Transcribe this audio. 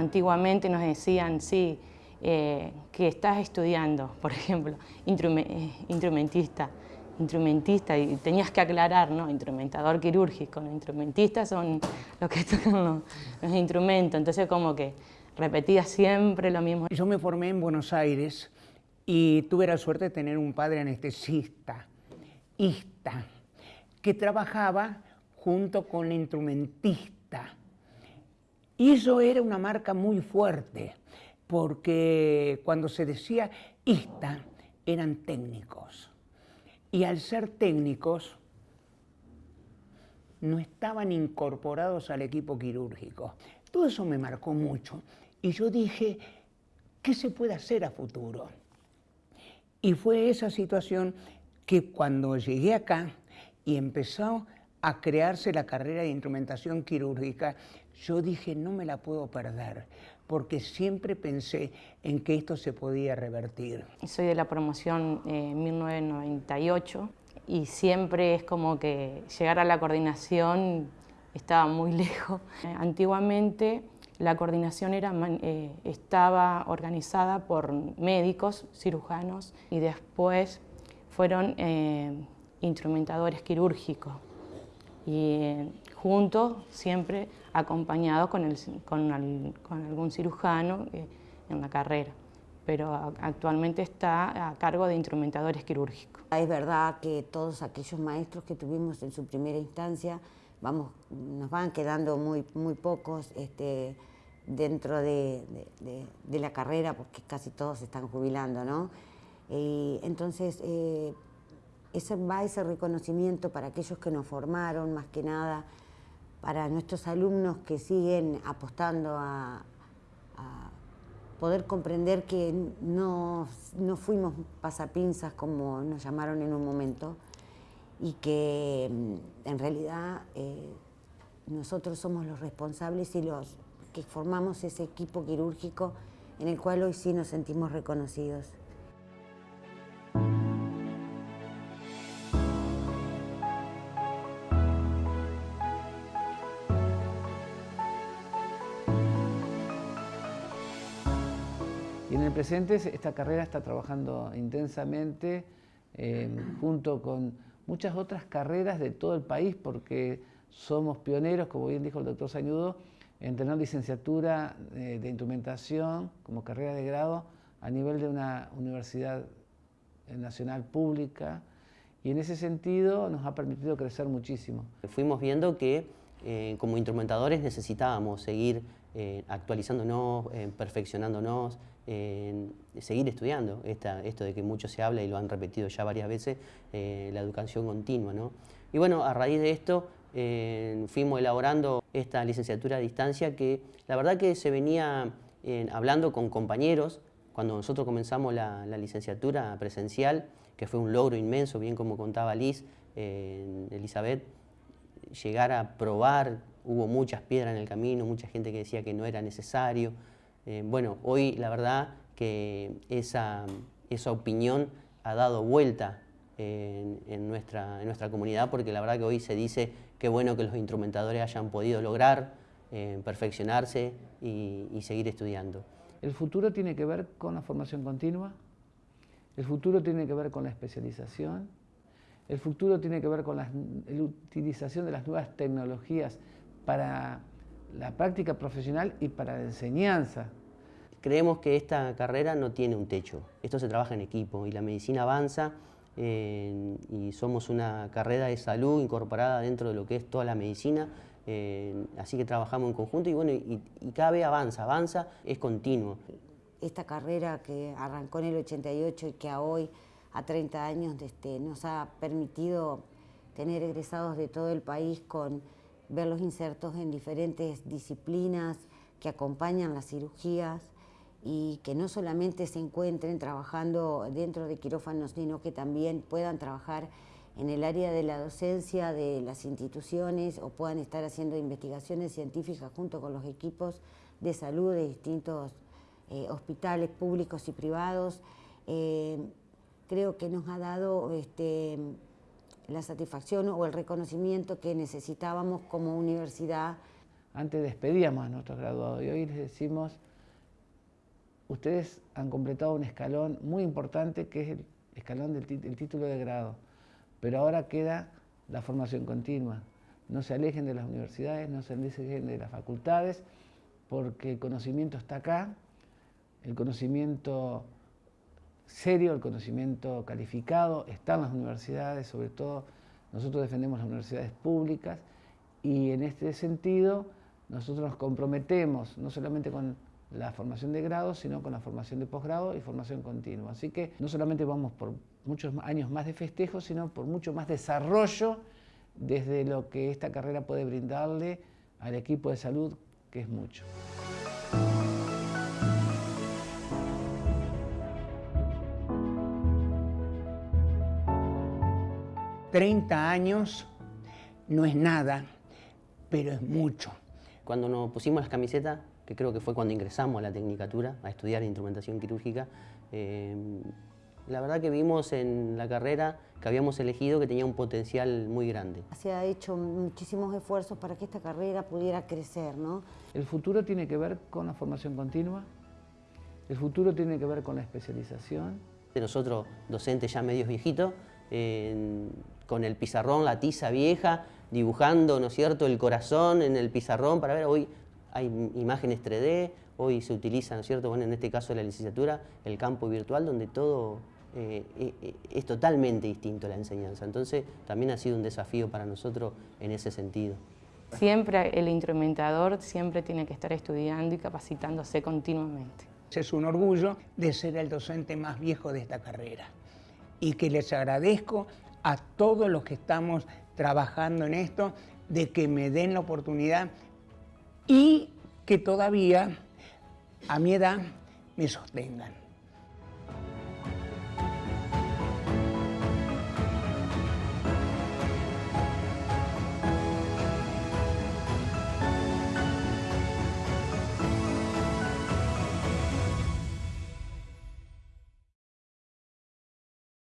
antiguamente nos decían, sí, eh, que estás estudiando, por ejemplo, eh, instrumentista, instrumentista, y tenías que aclarar, ¿no? Instrumentador quirúrgico, los instrumentistas son los que tocan los, instrumentos, entonces como que repetía siempre lo mismo. Yo me formé en Buenos Aires y tuve la suerte de tener un padre anestesista, ista, que trabajaba junto con el instrumentista. Y eso era una marca muy fuerte, porque cuando se decía ista, eran técnicos. Y al ser técnicos, no estaban incorporados al equipo quirúrgico. Todo eso me marcó mucho. Y yo dije, ¿qué se puede hacer a futuro? Y fue esa situación que cuando llegué acá y empezó a crearse la carrera de instrumentación quirúrgica, yo dije, no me la puedo perder, porque siempre pensé en que esto se podía revertir. Soy de la promoción eh, 1998 y siempre es como que llegar a la coordinación estaba muy lejos. antiguamente la coordinación era, eh, estaba organizada por médicos, cirujanos y después fueron eh, instrumentadores quirúrgicos y eh, juntos siempre acompañados con, el, con, algún cirujano en la carrera pero actualmente está a cargo de instrumentadores quirúrgicos. Es verdad que todos aquellos maestros que tuvimos en su primera instancia, vamos, nos van quedando muy, muy pocos, este, dentro de, la carrera, porque casi todos se están jubilando, ¿no? Y entonces, eh, ese, va ese reconocimiento para aquellos que nos formaron, más que nada, para nuestros alumnos que siguen apostando a, poder comprender que no, no, fuimos pasapinzas como nos llamaron en un momento y que mm, en realidad eh, nosotros somos los responsables y los que formamos ese equipo quirúrgico en el cual hoy sí nos sentimos reconocidos. Y en el presente esta carrera está trabajando intensamente eh, junto con muchas otras carreras de todo el país porque somos pioneros, como bien dijo el doctor Sañudo, en tener licenciatura eh, de, instrumentación como carrera de grado a nivel de una universidad nacional pública y en ese sentido nos ha permitido crecer muchísimo. Fuimos viendo que eh, como instrumentadores necesitábamos seguir eh, actualizándonos, perfeccionándonos, seguir estudiando, esto de que mucho se habla y lo han repetido ya varias veces, la educación continua. ¿no? Y bueno, a raíz de esto fuimos elaborando esta licenciatura a distancia que la verdad que se venía hablando con compañeros cuando nosotros comenzamos la, licenciatura presencial, que fue un logro inmenso, bien como contaba Liz, Elizabeth, llegar a probar, hubo muchas piedras en el camino, mucha gente que decía que no era necesario. Eh, bueno, hoy la verdad que esa, esa opinión ha dado vuelta en, nuestra, en nuestra comunidad porque la verdad que hoy se dice que bueno que los instrumentadores hayan podido lograr eh, perfeccionarse y, seguir estudiando. El futuro tiene que ver con la formación continua, el futuro tiene que ver con la especialización, el futuro tiene que ver con la, utilización de las nuevas tecnologías para la práctica profesional y para la enseñanza. Creemos que esta carrera no tiene un techo, esto se trabaja en equipo y la medicina avanza y somos una carrera de salud incorporada dentro de lo que es toda la medicina, así que trabajamos en conjunto y bueno, y, cada vez avanza, avanza, es continuo. Esta carrera que arrancó en el 88 y que a hoy, a 30 años, este, nos ha permitido tener egresados de todo el país con ver los insertos en diferentes disciplinas que acompañan las cirugías, y que no solamente se encuentren trabajando dentro de quirófanos, sino que también puedan trabajar en el área de la docencia de las instituciones o puedan estar haciendo investigaciones científicas junto con los equipos de salud de distintos eh, hospitales públicos y privados. Eh, creo que nos ha dado este, la satisfacción o el reconocimiento que necesitábamos como universidad antes despedíamos a nuestros graduados y hoy les decimos, ustedes han completado un escalón muy importante que es el escalón del título de grado, pero ahora queda la formación continua. No se alejen de las universidades, no se alejen de las facultades, porque el conocimiento está acá, el conocimiento serio, el conocimiento calificado está en las universidades, sobre todo nosotros defendemos las universidades públicas y en este sentido nosotros nos comprometemos no solamente con la formación de grado, sino con la formación de posgrado y formación continua. Así que no solamente vamos por muchos años más de festejo, sino por mucho más desarrollo desde lo que esta carrera puede brindarle al equipo de salud, que es mucho. 30 años no es nada, pero es mucho. Cuando nos pusimos las camisetas, que creo que fue cuando ingresamos a la Tecnicatura, a estudiar instrumentación quirúrgica, eh, la verdad que vimos en la carrera que habíamos elegido que tenía un potencial muy grande. Se ha hecho muchísimos esfuerzos para que esta carrera pudiera crecer, ¿no? El futuro tiene que ver con la formación continua, el futuro tiene que ver con la especialización. Nosotros, docentes ya medios viejitos, con el pizarrón, la tiza vieja, dibujando, ¿no es cierto?, el corazón en el pizarrón para ver, hoy hay imágenes 3D, hoy se utiliza, ¿no es cierto?, bueno, en este caso de la licenciatura, el campo virtual donde todo eh, eh, eh, es totalmente distinto a la enseñanza. Entonces, también ha sido un desafío para nosotros en ese sentido. Siempre el instrumentador siempre tiene que estar estudiando y capacitándose continuamente. Es un orgullo de ser el docente más viejo de esta carrera y que les agradezco a todos los que estamos trabajando en esto, de que me den la oportunidad y que todavía a mi edad me sostengan.